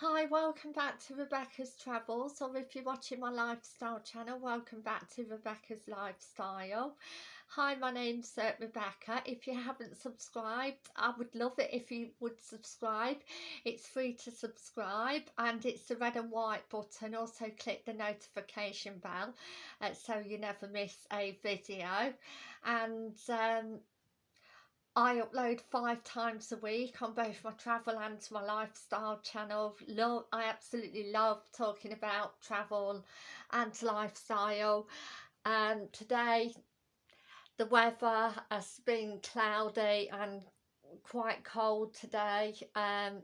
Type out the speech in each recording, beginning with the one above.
Hi, welcome back to Rebecca's Travels, or if you're watching my lifestyle channel, welcome back to Rebecca's Lifestyle. Hi, my name's uh, Rebecca. If you haven't subscribed, I would love it if you would subscribe. It's free to subscribe and it's the red and white button. Also click the notification bell uh, so you never miss a video. And um, I upload five times a week on both my travel and my lifestyle channel. Love, I absolutely love talking about travel and lifestyle. And today the weather has been cloudy and quite cold today. Um,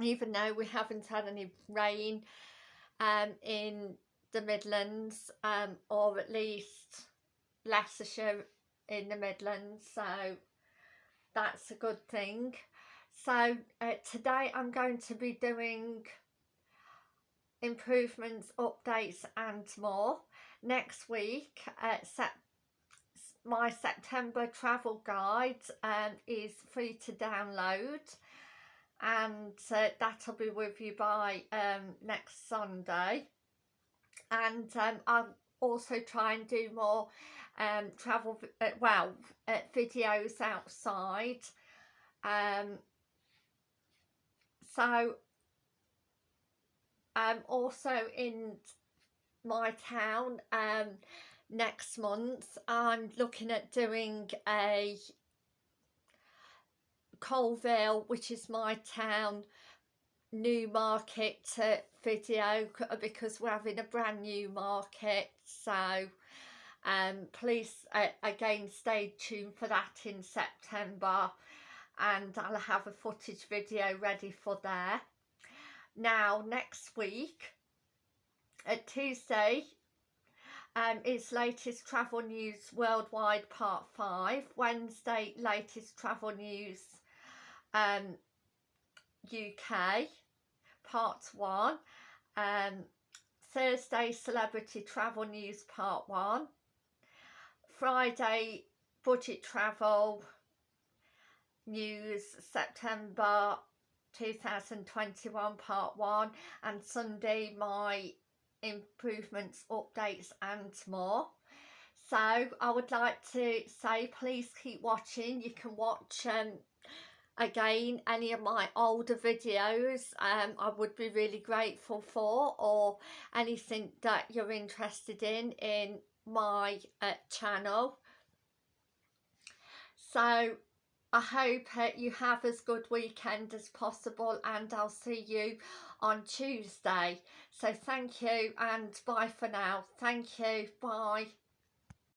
even though we haven't had any rain um, in the Midlands um, or at least Leicestershire in the Midlands. So that's a good thing. So uh, today I'm going to be doing improvements updates and more. Next week uh, sep my September travel guide um, is free to download. And uh, that'll be with you by um, next Sunday. And um, I'll also try and do more um, travel, uh, well, uh, videos outside. Um, so, um, also in my town um, next month, I'm looking at doing a Coalville, which is my town, new market video because we're having a brand new market. So um please uh, again stay tuned for that in September and I'll have a footage video ready for there. Now next week at Tuesday um, is latest travel news worldwide part 5 Wednesday latest travel news um, UK part 1 um, Thursday celebrity travel news part 1 Friday budget travel news September 2021 part 1 and Sunday my improvements updates and more. So I would like to say please keep watching. You can watch um, again any of my older videos um, I would be really grateful for or anything that you're interested in in my uh, channel. So I hope uh, you have as good weekend as possible and I'll see you on Tuesday. So thank you and bye for now. Thank you. Bye